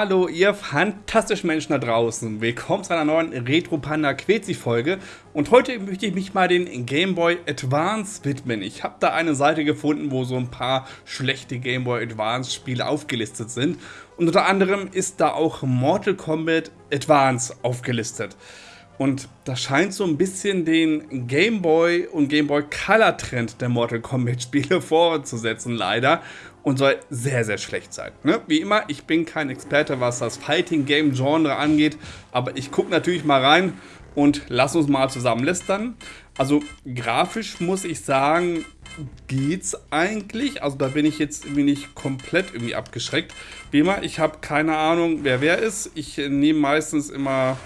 Hallo ihr fantastischen Menschen da draußen, willkommen zu einer neuen Retro Panda Quetzi Folge und heute möchte ich mich mal den Game Boy Advance widmen. Ich habe da eine Seite gefunden, wo so ein paar schlechte Game Boy Advance Spiele aufgelistet sind und unter anderem ist da auch Mortal Kombat Advance aufgelistet. Und das scheint so ein bisschen den Game Boy und Game Boy Color Trend der Mortal Kombat Spiele fortzusetzen, leider und soll sehr, sehr schlecht sein. Ne? Wie immer, ich bin kein Experte, was das Fighting Game Genre angeht, aber ich gucke natürlich mal rein und lass uns mal zusammen lästern. Also grafisch muss ich sagen, geht's eigentlich. Also da bin ich jetzt irgendwie nicht komplett irgendwie abgeschreckt. Wie immer, ich habe keine Ahnung, wer wer ist. Ich äh, nehme meistens immer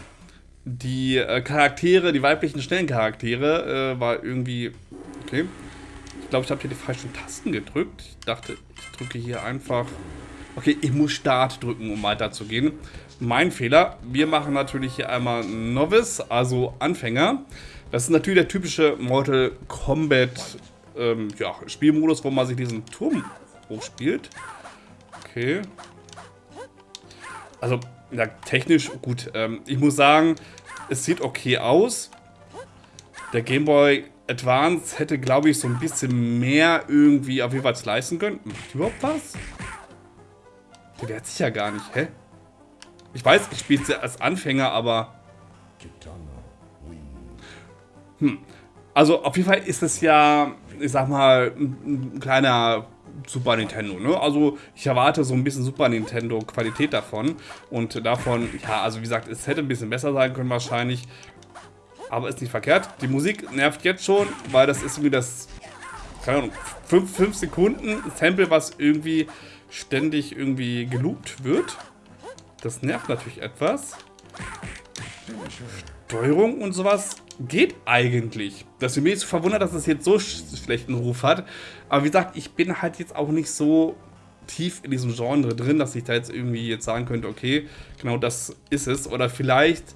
die äh, Charaktere, die weiblichen schnellen Charaktere, äh, weil irgendwie, okay, glaube, ich habe hier die falschen Tasten gedrückt. Ich dachte, ich drücke hier einfach... Okay, ich muss Start drücken, um weiterzugehen. Mein Fehler. Wir machen natürlich hier einmal Novice, also Anfänger. Das ist natürlich der typische Mortal Kombat ähm, ja, Spielmodus, wo man sich diesen Turm hochspielt. Okay. Also, ja, technisch gut. Ähm, ich muss sagen, es sieht okay aus. Der Gameboy Advance hätte, glaube ich, so ein bisschen mehr irgendwie auf jeden Fall leisten können. Macht überhaupt was? Der wehrt sich ja gar nicht, hä? Ich weiß, ich spiele es ja als Anfänger, aber... Hm. Also auf jeden Fall ist es ja, ich sag mal, ein, ein kleiner Super Nintendo, ne? Also ich erwarte so ein bisschen Super Nintendo Qualität davon und davon, ja, also wie gesagt, es hätte ein bisschen besser sein können wahrscheinlich aber ist nicht verkehrt. Die Musik nervt jetzt schon, weil das ist irgendwie das, keine Ahnung, 5 Sekunden Sample, was irgendwie ständig irgendwie geloopt wird. Das nervt natürlich etwas. Steuerung und sowas geht eigentlich. Das ist mir jetzt verwundert, dass es jetzt so schlechten Ruf hat. Aber wie gesagt, ich bin halt jetzt auch nicht so tief in diesem Genre drin, dass ich da jetzt irgendwie jetzt sagen könnte, okay, genau das ist es. Oder vielleicht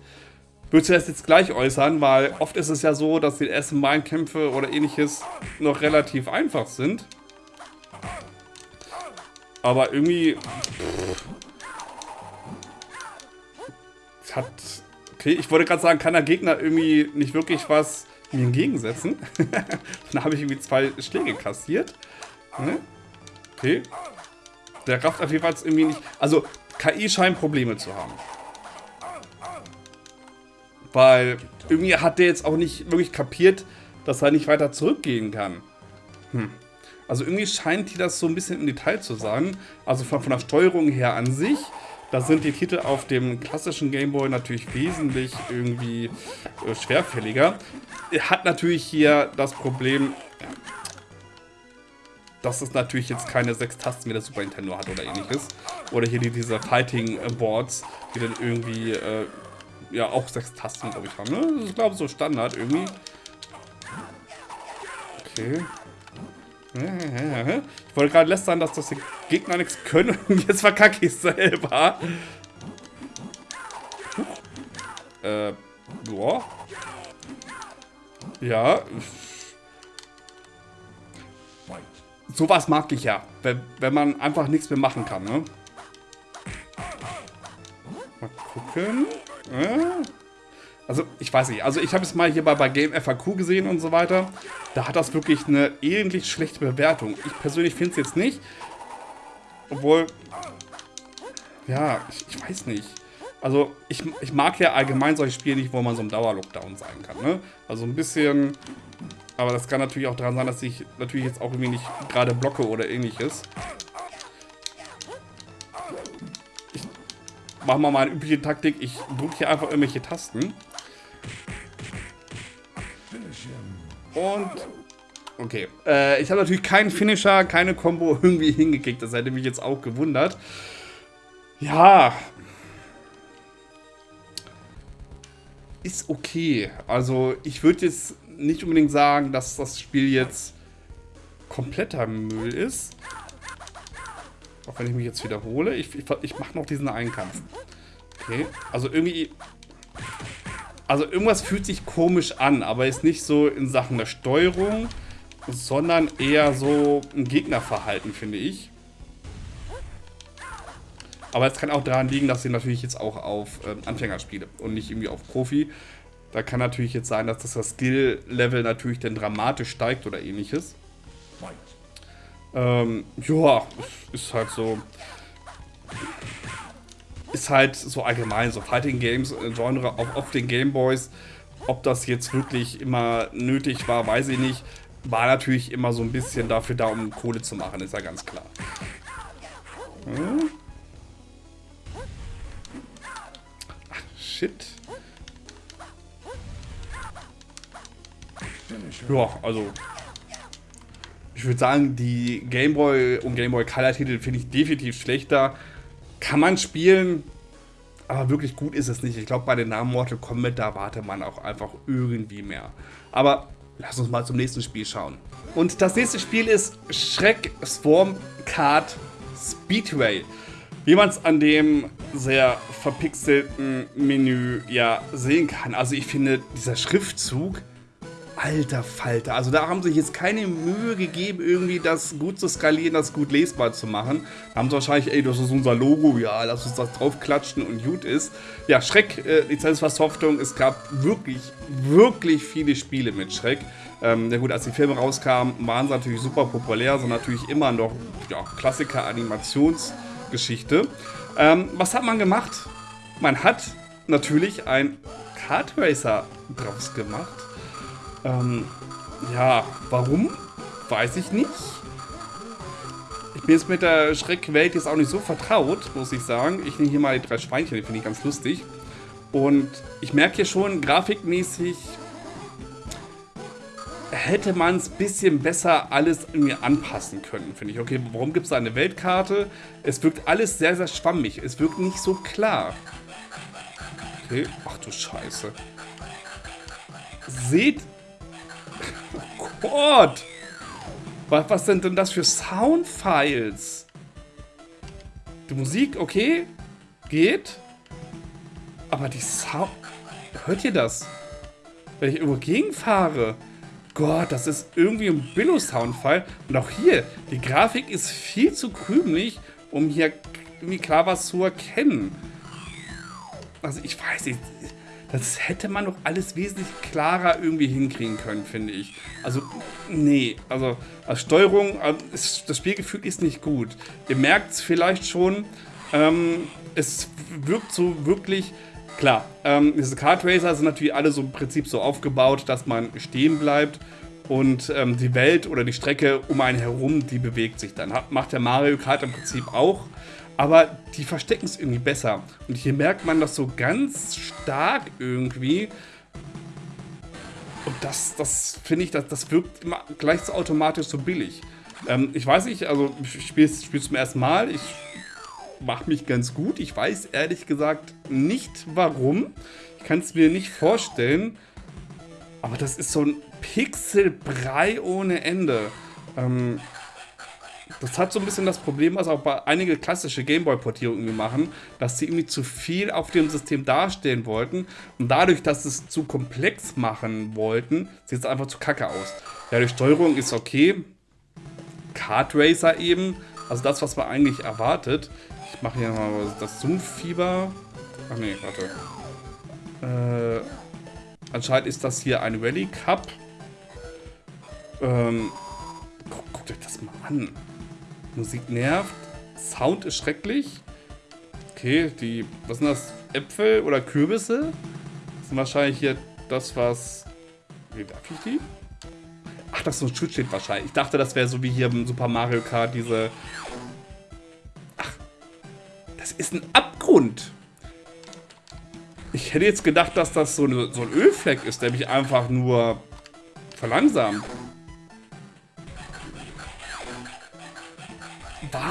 Würdest du das jetzt gleich äußern, weil oft ist es ja so, dass die ersten Main-Kämpfe oder ähnliches noch relativ einfach sind. Aber irgendwie... Pff, hat... Okay, ich wollte gerade sagen, kann der Gegner irgendwie nicht wirklich was mir entgegensetzen. Dann habe ich irgendwie zwei Schläge kassiert. Ne? Okay. Der rafft auf jeden Fall irgendwie nicht... Also, KI scheint Probleme zu haben. Weil irgendwie hat der jetzt auch nicht wirklich kapiert, dass er nicht weiter zurückgehen kann. Hm. Also irgendwie scheint die das so ein bisschen im Detail zu sagen. Also von, von der Steuerung her an sich, da sind die Titel auf dem klassischen Gameboy natürlich wesentlich irgendwie äh, schwerfälliger. Er hat natürlich hier das Problem, dass es natürlich jetzt keine sechs Tasten wie der Super Nintendo hat oder ähnliches. Oder hier die, diese Fighting Boards, die dann irgendwie äh, ja auch sechs Tasten, glaube ich, haben. Ne? Das ist, glaube ich, so Standard irgendwie. Okay. Ich wollte gerade lästern, dass das die Gegner nichts können und jetzt verkacke ich selber. Äh, boah. Ja. Sowas mag ich ja, wenn, wenn man einfach nichts mehr machen kann, ne? Mal gucken. Also, ich weiß nicht. Also, ich habe es mal hier bei, bei Game FAQ gesehen und so weiter. Da hat das wirklich eine ähnlich schlechte Bewertung. Ich persönlich finde es jetzt nicht. Obwohl, ja, ich, ich, weiß nicht. Also, ich, ich mag ja allgemein solche Spiele nicht, wo man so im Dauerlockdown sein kann. Ne? Also, ein bisschen... Aber das kann natürlich auch daran sein, dass ich natürlich jetzt auch irgendwie nicht gerade blocke oder ähnliches. Machen wir mal eine übliche Taktik. Ich drücke hier einfach irgendwelche Tasten. Und... Okay. Äh, ich habe natürlich keinen Finisher, keine Combo irgendwie hingekriegt. Das hätte mich jetzt auch gewundert. Ja. Ist okay. Also ich würde jetzt nicht unbedingt sagen, dass das Spiel jetzt kompletter Müll ist. Auch wenn ich mich jetzt wiederhole. Ich, ich, ich mache noch diesen Einkampf. Okay, also irgendwie... Also irgendwas fühlt sich komisch an, aber ist nicht so in Sachen der Steuerung, sondern eher so ein Gegnerverhalten, finde ich. Aber es kann auch daran liegen, dass sie natürlich jetzt auch auf ähm, Anfänger spiele und nicht irgendwie auf Profi. Da kann natürlich jetzt sein, dass das Skill-Level natürlich dann dramatisch steigt oder ähnliches. Ähm, ja, ist halt so. Ist halt so allgemein, so Fighting Games, äh, Genre auch auf den Gameboys. Ob das jetzt wirklich immer nötig war, weiß ich nicht. War natürlich immer so ein bisschen dafür da, um Kohle zu machen, ist ja ganz klar. Hm? Ach, shit. Ja, also würde sagen, die Gameboy und Gameboy Color Titel finde ich definitiv schlechter. Kann man spielen, aber wirklich gut ist es nicht. Ich glaube, bei den Namen Mortal Kombat, da wartet man auch einfach irgendwie mehr. Aber lass uns mal zum nächsten Spiel schauen. Und das nächste Spiel ist Shrek Swarm Card Speedway. Wie man es an dem sehr verpixelten Menü ja sehen kann. Also ich finde, dieser Schriftzug Alter Falter. Also da haben sich jetzt keine Mühe gegeben, irgendwie das gut zu skalieren, das gut lesbar zu machen. Da haben sie wahrscheinlich, ey, das ist unser Logo, ja, lass uns das draufklatschen und gut ist. Ja, Schreck, äh, es gab wirklich, wirklich viele Spiele mit Schreck. Ähm, ja gut, als die Filme rauskamen, waren sie natürlich super populär, sind natürlich immer noch ja, Klassiker-Animationsgeschichte. Ähm, was hat man gemacht? Man hat natürlich ein Kart Racer draus gemacht. Ähm, ja, warum? Weiß ich nicht. Ich bin jetzt mit der Schreckwelt jetzt auch nicht so vertraut, muss ich sagen. Ich nehme hier mal die drei Schweinchen, die finde ich ganz lustig. Und ich merke hier schon, grafikmäßig hätte man es ein bisschen besser alles irgendwie anpassen können, finde ich. Okay, warum gibt es da eine Weltkarte? Es wirkt alles sehr, sehr schwammig. Es wirkt nicht so klar. Okay, ach du Scheiße. Seht Gott! Was, was sind denn das für Soundfiles? Die Musik, okay, geht. Aber die Sound... Hört ihr das? Wenn ich irgendwo gegenfahre. Gott, das ist irgendwie ein Billo-Soundfile. Und auch hier, die Grafik ist viel zu krümelig, um hier irgendwie klar was zu erkennen. Also ich weiß nicht, das hätte man doch alles wesentlich klarer irgendwie hinkriegen können, finde ich. Also, nee, also als Steuerung, ist, das Spielgefühl ist nicht gut. Ihr merkt es vielleicht schon, ähm, es wirkt so wirklich, klar, ähm, diese Kart Racer sind natürlich alle so im Prinzip so aufgebaut, dass man stehen bleibt und ähm, die Welt oder die Strecke um einen herum, die bewegt sich dann. Hat, macht der Mario Kart im Prinzip auch aber die verstecken es irgendwie besser. Und hier merkt man das so ganz stark irgendwie. Und das, das finde ich, das, das wirkt immer gleich so automatisch so billig. Ähm, ich weiß nicht, also ich spiele es zum ersten Mal. Ich mache mich ganz gut. Ich weiß ehrlich gesagt nicht warum. Ich kann es mir nicht vorstellen. Aber das ist so ein Pixelbrei ohne Ende. Ähm, das hat so ein bisschen das Problem, was auch bei einige klassische Gameboy-Portierungen machen, dass sie irgendwie zu viel auf dem System darstellen wollten und dadurch, dass sie es zu komplex machen wollten, sieht es einfach zu kacke aus. Ja, die Steuerung ist okay. Kart Racer eben, also das, was man eigentlich erwartet. Ich mache hier mal das Zoom-Fieber. Ach nee, warte. Äh, anscheinend ist das hier ein Rally Cup. Ähm, guck, guckt euch das mal an. Musik nervt. Sound ist schrecklich. Okay, die, was sind das? Äpfel oder Kürbisse? Das sind wahrscheinlich hier das, was... Wie darf ich die? Ach, das ist so ein Schutzschild wahrscheinlich. Ich dachte, das wäre so wie hier im Super Mario Kart diese... Ach, das ist ein Abgrund. Ich hätte jetzt gedacht, dass das so, eine, so ein Ölfleck ist, der mich einfach nur verlangsamt.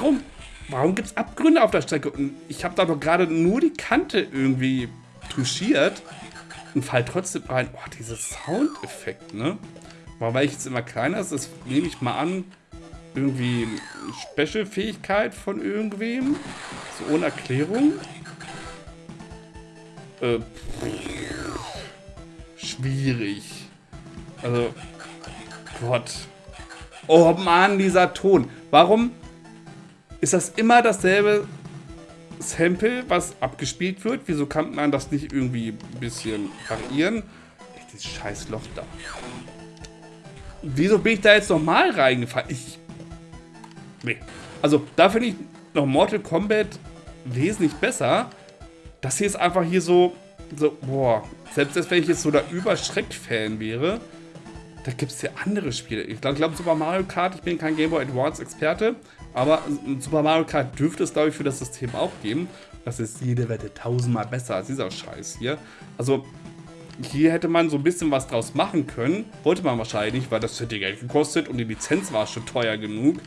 Warum, warum gibt es Abgründe auf der Strecke? Und ich habe da doch gerade nur die Kante irgendwie touchiert und fall trotzdem rein. Oh, dieses Soundeffekt, ne? Weil ich jetzt immer kleiner ist, das nehme ich mal an, irgendwie Special-Fähigkeit von irgendwem. So ohne Erklärung. Äh, schwierig. Also, Gott. Oh Mann, dieser Ton. Warum ist das immer dasselbe Sample, was abgespielt wird. Wieso kann man das nicht irgendwie ein bisschen variieren? Dieses scheiß Loch da. Wieso bin ich da jetzt nochmal reingefallen? Ich... Nee. Also, da finde ich noch Mortal Kombat wesentlich besser. Das hier ist einfach hier so... So, boah. Selbst wenn ich jetzt so der Überschreck-Fan wäre, da gibt es ja andere Spiele. Ich glaube, glaub, Super Mario Kart, ich bin kein Game Boy Advance Experte, aber Super Mario Kart dürfte es, glaube ich, für das System auch geben. Das ist jede Wette tausendmal besser als dieser Scheiß hier. Also, hier hätte man so ein bisschen was draus machen können. Wollte man wahrscheinlich, weil das hätte Geld gekostet und die Lizenz war schon teuer genug.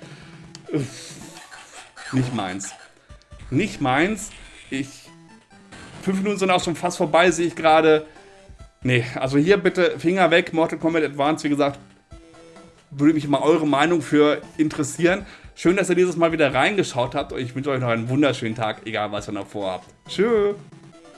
Nicht meins. Nicht meins. Ich. Fünf Minuten sind auch schon fast vorbei, sehe ich gerade. Nee, also hier bitte Finger weg, Mortal Kombat Advance, wie gesagt, würde mich mal eure Meinung für interessieren. Schön, dass ihr dieses Mal wieder reingeschaut habt und ich wünsche euch noch einen wunderschönen Tag, egal was ihr noch vorhabt. Tschüss!